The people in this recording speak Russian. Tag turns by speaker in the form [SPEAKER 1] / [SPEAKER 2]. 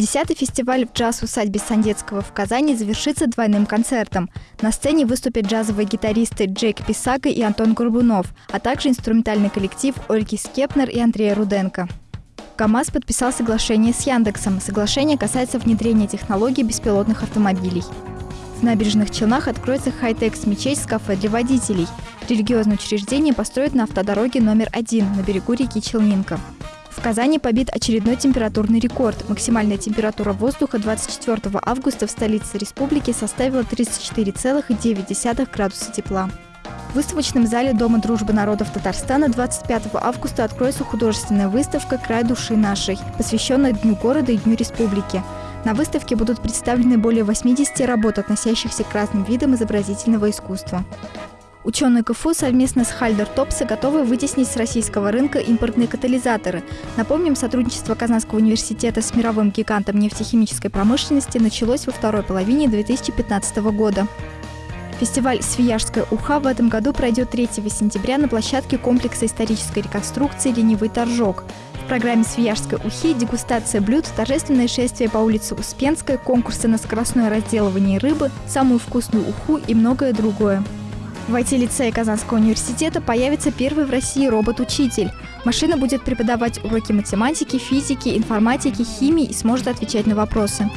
[SPEAKER 1] Десятый фестиваль в джаз-усадьбе Сандецкого в Казани завершится двойным концертом. На сцене выступят джазовые гитаристы Джейк Писака и Антон Горбунов, а также инструментальный коллектив Ольги Скепнер и Андрея Руденко. КАМАЗ подписал соглашение с Яндексом. Соглашение касается внедрения технологий беспилотных автомобилей. В набережных Челнах откроется хай-текс мечеть с кафе для водителей. Религиозное учреждение построят на автодороге номер один на берегу реки Челнинка. В Казани побит очередной температурный рекорд. Максимальная температура воздуха 24 августа в столице республики составила 34,9 градуса тепла. В выставочном зале Дома дружбы народов Татарстана 25 августа откроется художественная выставка «Край души нашей», посвященная Дню города и Дню республики. На выставке будут представлены более 80 работ, относящихся к разным видам изобразительного искусства. Ученые КФУ совместно с Хальдер Топса готовы вытеснить с российского рынка импортные катализаторы. Напомним, сотрудничество Казанского университета с мировым гигантом нефтехимической промышленности началось во второй половине 2015 года. Фестиваль «Свияжская уха» в этом году пройдет 3 сентября на площадке комплекса исторической реконструкции «Ленивый торжок». В программе «Свияжской ухи» дегустация блюд, торжественное шествие по улице Успенской, конкурсы на скоростное разделывание рыбы, самую вкусную уху и многое другое. В IT-лицее Казанского университета появится первый в России робот-учитель. Машина будет преподавать уроки математики, физики, информатики, химии и сможет отвечать на вопросы.